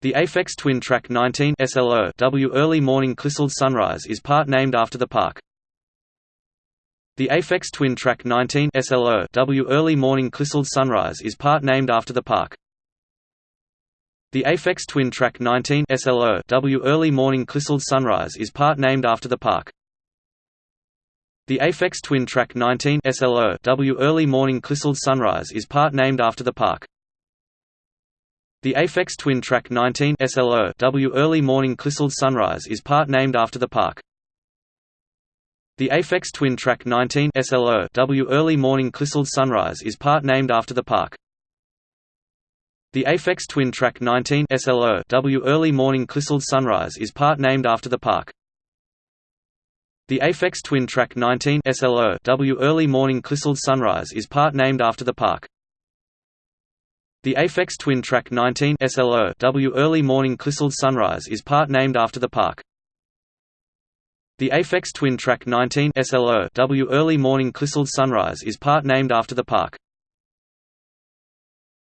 The Aphex Twin Track 19 SLO W Early Morning Clissold Sunrise is part named after the park. The Aphex Twin Track 19 SLO W Early Morning Clissold Sunrise is part named after the park. The Aphex Twin Track 19 SLO W Early Morning Clissold Sunrise is part named after the park. The Aphex Twin Track 19 SLO W Early Morning Clissold Sunrise is part named after the park. The Aphex Twin Track 19 SLO W Early Morning Clissold Sunrise is part named after the park. The Aphex Twin Track 19 SLO W Early Morning Clissold Sunrise is part named after the park. The Aphex Twin Track 19 SLO W Early Morning Clissold Sunrise is part named after the park. The Aphex Twin Track 19 SLO W Early Morning Clissold Sunrise is part named after the park. The Aphex Twin Track 19 SLO W Early Morning Clissold Sunrise is part named after the park. The Aphex Twin Track 19 SLO W Early Morning Clissold Sunrise is part named after the park.